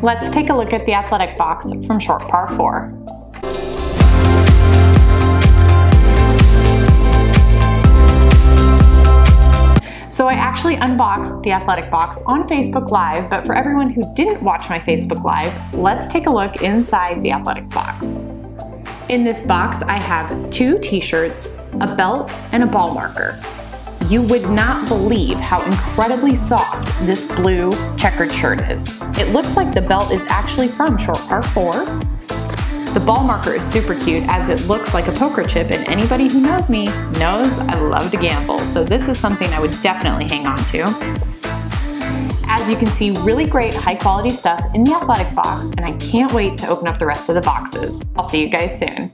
Let's take a look at the athletic box from short par 4. So I actually unboxed the athletic box on Facebook Live, but for everyone who didn't watch my Facebook Live, let's take a look inside the athletic box. In this box, I have two t-shirts, a belt, and a ball marker. You would not believe how incredibly soft this blue checkered shirt is. It looks like the belt is actually from Short Par 4, the ball marker is super cute as it looks like a poker chip and anybody who knows me knows I love to gamble, so this is something I would definitely hang on to. As you can see, really great high quality stuff in the athletic box and I can't wait to open up the rest of the boxes. I'll see you guys soon.